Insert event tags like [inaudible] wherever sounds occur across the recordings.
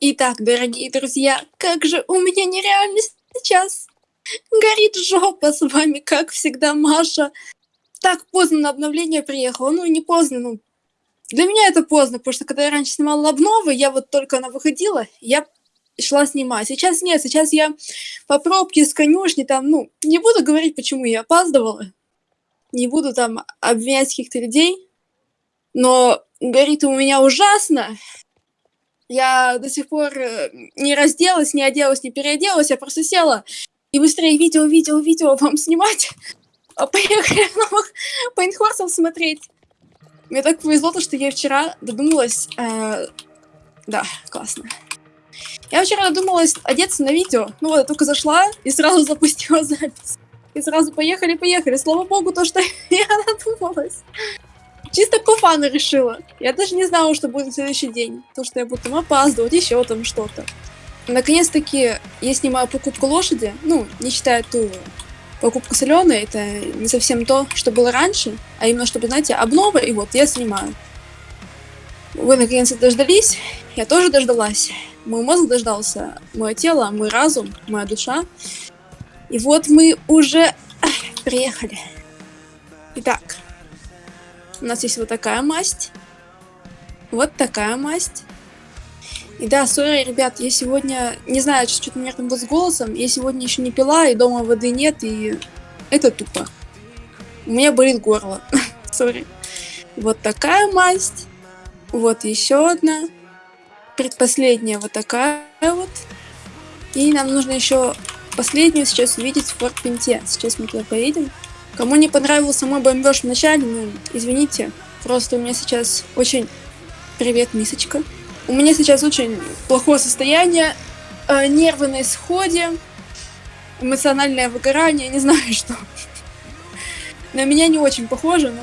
Итак, дорогие друзья, как же у меня нереально сейчас горит жопа с вами, как всегда, Маша. Так поздно на обновление приехала, ну не поздно, ну для меня это поздно, потому что когда я раньше снимала обновы, я вот только она выходила, я шла снимать. Сейчас нет, сейчас я по пробке с конюшни там, ну, не буду говорить, почему я опаздывала, не буду там обвинять каких-то людей, но горит у меня ужасно. Я до сих пор э, не разделась, не оделась, не переоделась, я просто села и быстрее видео, видео, видео вам снимать, а поехали новых Пейнхорсов смотреть. Мне так повезло, то, что я вчера додумалась... Э, да, классно. Я вчера додумалась одеться на видео. Ну вот, я только зашла и сразу запустила запись. И сразу поехали-поехали. Слава богу, то, что [laughs] я додумалась. Чисто по решила. Я даже не знала, что будет следующий день. То, что я буду там опаздывать, еще там что-то. Наконец-таки я снимаю покупку лошади. Ну, не считая ту покупку соленой. Это не совсем то, что было раньше. А именно, чтобы, знаете, обнова, и вот я снимаю. Вы наконец-то дождались. Я тоже дождалась. Мой мозг дождался. Мое тело, мой разум, моя душа. И вот мы уже приехали. Итак, у нас есть вот такая масть. Вот такая масть. И да, сори, ребят, я сегодня, не знаю, что-то у меня там было с голосом, я сегодня еще не пила, и дома воды нет, и это тупо. У меня болит горло. [laughs] Сори. Вот такая масть. Вот еще одна. Предпоследняя вот такая вот. И нам нужно еще последнюю сейчас увидеть в Форт Пинте. Сейчас мы туда поедем. Кому не понравился мой бомбеж в начале, ну, извините. Просто у меня сейчас очень... Привет, мисочка. У меня сейчас очень плохое состояние, э, нервы на исходе, эмоциональное выгорание, не [laughs] знаю что. На меня не очень похоже, но...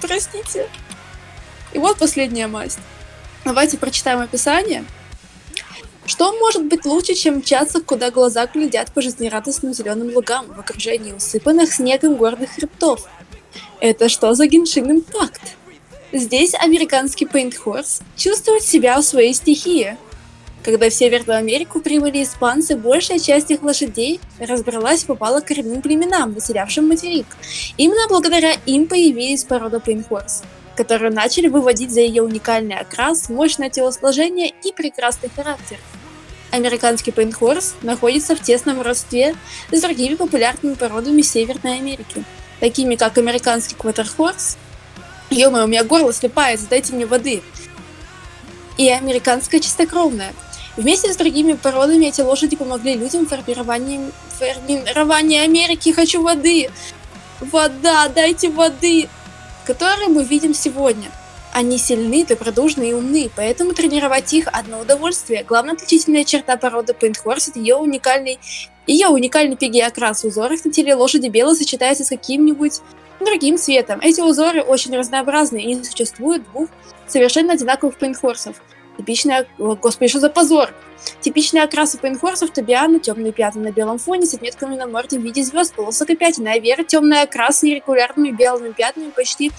Простите. И вот последняя масть. Давайте прочитаем описание. Что может быть лучше, чем мчаться, куда глаза глядят по жизнерадостным зеленым лугам в окружении усыпанных снегом горных хребтов? Это что за геншин импакт? Здесь американский Horse чувствует себя в своей стихии. Когда в Северную Америку прибыли испанцы, большая часть их лошадей разбралась и попала к коренным племенам, населявшим материк. Именно благодаря им появились порода Paint Которые начали выводить за ее уникальный окрас, мощное телосложение и прекрасный характер. Американский пейнхорс находится в тесном родстве с другими популярными породами Северной Америки, такими как американский квотерхорс, ё у меня горло слепается, дайте мне воды, и американская чистокровная. Вместе с другими породами эти лошади помогли людям в формировании, формировании Америки. Хочу воды! Вода, дайте воды! Которые мы видим сегодня. Они сильны, добродушны и умны, поэтому тренировать их одно удовольствие. Главная отличительная черта породы Пейнтхорс это ее уникальный ее уникальный пиги окрас в узорах на теле лошади белый сочетается с каким-нибудь другим цветом. Эти узоры очень разнообразны и не существует двух совершенно одинаковых пейнтхорсов. Типичная... Господи, что за позор! Типичный окрас у пейнхорсов Тобиана, темные пятна на белом фоне с отметками на морде в виде звезд, полосок пятен, а Вера темный окрас с нерегулярными белыми пятнами, почти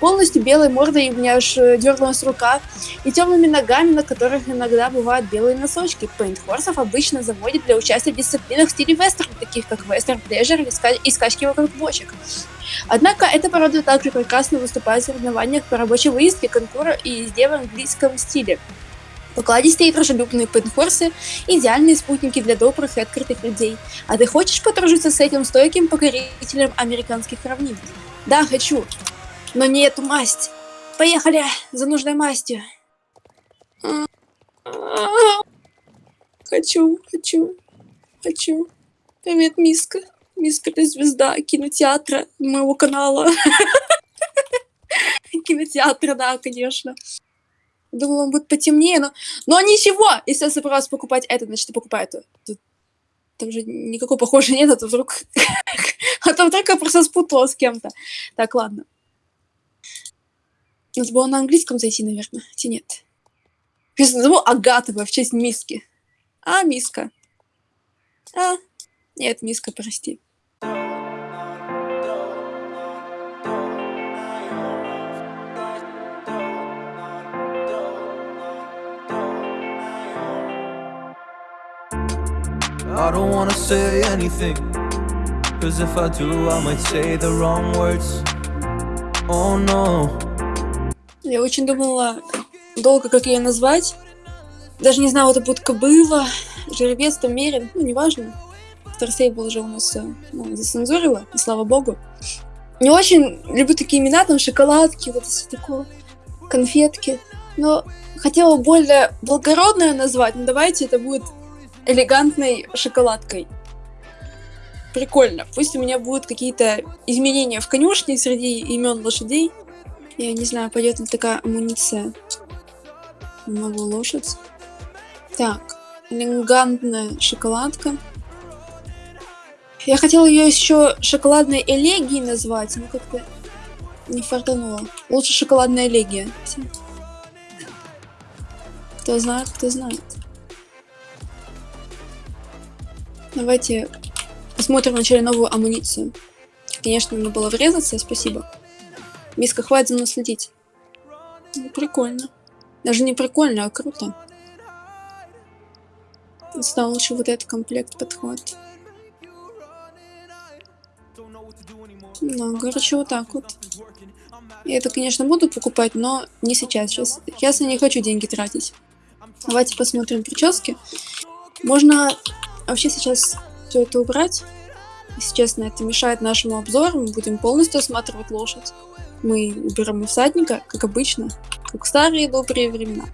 полностью белой мордой, и у меня аж э, дернулась рука, и темными ногами, на которых иногда бывают белые носочки. Пейнтхорсов обычно заводят для участия в дисциплинах в стиле вестерн, таких как вестерн плежер и скачки вокруг бочек. Однако эта порода также прекрасно выступает в соревнованиях по рабочей выездке, конкура и езде в английском стиле. Покладистые и дружелюбные пенхорсы – идеальные спутники для добрых и открытых людей. А ты хочешь подружиться с этим стойким покорителем американских равнин? Да, хочу. Но не эту масть. Поехали за нужной мастью. Хочу, хочу, хочу. Привет, Миска. Миска, ты звезда кинотеатра моего канала. [laughs] Кинотеатра, да, конечно. Думала, он будет потемнее, но... Но ничего! Если я собралась покупать это, значит, я покупаю это. Тут... Там же никакой похожей нет, а то вдруг... [laughs] а то вдруг я просто спутала с кем-то. Так, ладно. Надо было на английском зайти, наверное. Хотя нет. Я назову Агатова в честь миски. А, миска. А, нет, миска, прости. I don't wanna say anything. Cause if I do, I might say the wrong words. Oh no. Я очень думала долго, как ее назвать. Даже не знаю, это будет кобыла, жеребец, там мерин, ну, неважно. Старсейбл уже у нас э, ну, зацензурила, и слава богу. Не очень люблю такие имена, там шоколадки, вот все такое, конфетки. Но хотела более благородное назвать, но давайте это будет элегантной шоколадкой. Прикольно. Пусть у меня будут какие-то изменения в конюшне среди имен лошадей. Я не знаю, пойдет ли такая амуниция на новую лошадь. Так, элегантная шоколадка. Я хотела ее еще шоколадной элегией назвать, но как-то не фартануло. Лучше шоколадная элегия. Кто знает, кто знает. Давайте посмотрим вначале новую амуницию. Конечно, надо было врезаться, спасибо. Миска, хватит за мной следить. Ну, прикольно. Даже не прикольно, а круто. Сюда лучше вот этот комплект подходит. Ну, короче, вот так вот. Я это, конечно, буду покупать, но не сейчас. Сейчас, сейчас я не хочу деньги тратить. Давайте посмотрим прически. Можно вообще сейчас все это убрать. Если честно, это мешает нашему обзору. Мы будем полностью осматривать лошадь. Мы уберем всадника, как обычно, как в старые добрые времена.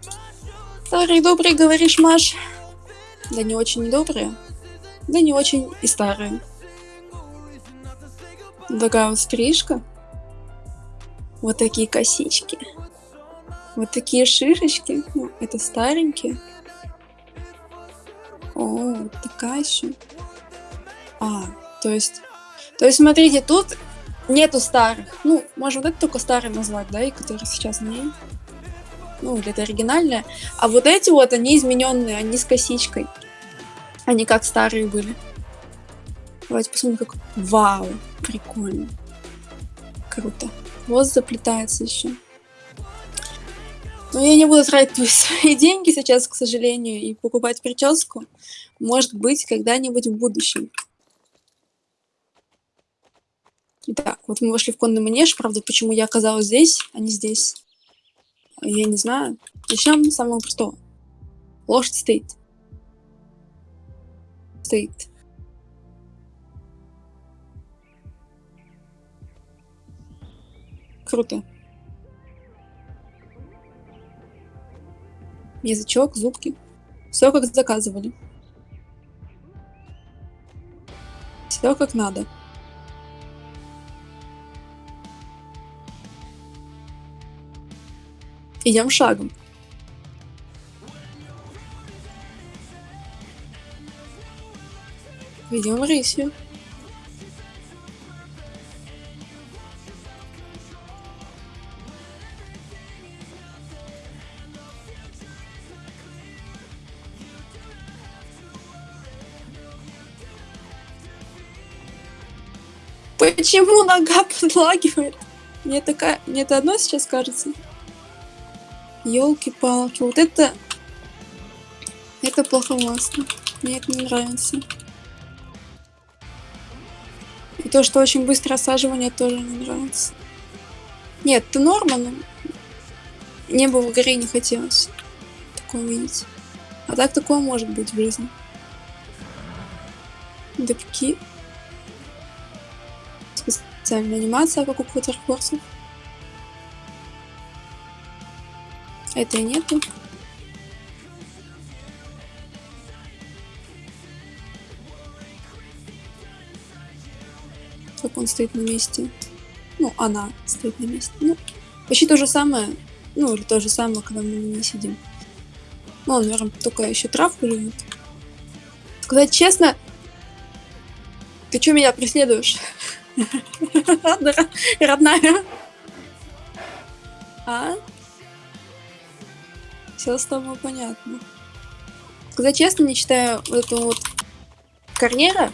Старые добрые, говоришь, Маш? Да не очень добрые. Да не очень и старые. Такая вот стрижка. Вот такие косички. Вот такие шишечки. Ну, это старенькие. О, такая еще. А, то есть... То есть, смотрите, тут нету старых. Ну, можно вот это только старый назвать, да, и которые сейчас не. Ну, или это оригинальное. А вот эти вот, они измененные, они с косичкой. Они как старые были. Давайте посмотрим, как... Вау, прикольно. Круто. Вот заплетается еще. Но я не буду тратить [laughs] свои деньги сейчас, к сожалению, и покупать прическу. Может быть, когда-нибудь в будущем. Итак, вот мы вошли в конный манеж. Правда, почему я оказалась здесь, а не здесь? Я не знаю. Начнем с самого простого. Лошадь стоит. Стоит. Круто. Язычок, зубки. Все как заказывали. Все как надо. Идем шагом. Идем рысью. Почему нога [laughs] подлагивает? Мне такая... Мне это одно сейчас кажется. Елки-палки. Вот это... Это плохо плоховасно. Мне это не нравится. И то, что очень быстро осаживание, тоже не нравится. Нет, это норма, но... Мне бы в игре не хотелось такое видеть. А так такое может быть в жизни. Дыбки специальная анимация, как у квотерфорсов. Этой нету. Как он стоит на месте. Ну, она стоит на месте. Ну, почти то же самое. Ну, или то же самое, когда мы не сидим. Ну, он, наверное, только еще травку любит. Сказать честно, ты что меня преследуешь? [laughs] Родная. А? Все с тобой понятно. Сказать честно, не читаю эту вот Корнера.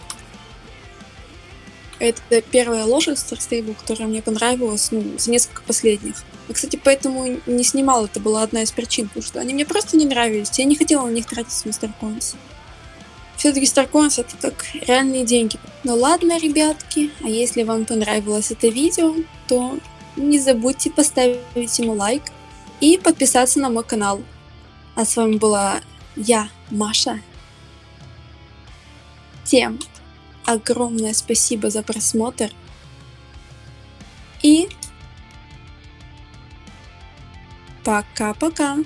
Это первая лошадь Старстейбл, которая мне понравилась, ну, за несколько последних. Я, кстати, поэтому не снимал, это была одна из причин, потому что они мне просто не нравились. Я не хотела на них тратить Star Все-таки StarCoins это так реальные деньги. Ну ладно, ребятки, а если вам понравилось это видео, то не забудьте поставить ему лайк и подписаться на мой канал. А с вами была я, Маша. Всем огромное спасибо за просмотр. И пока-пока.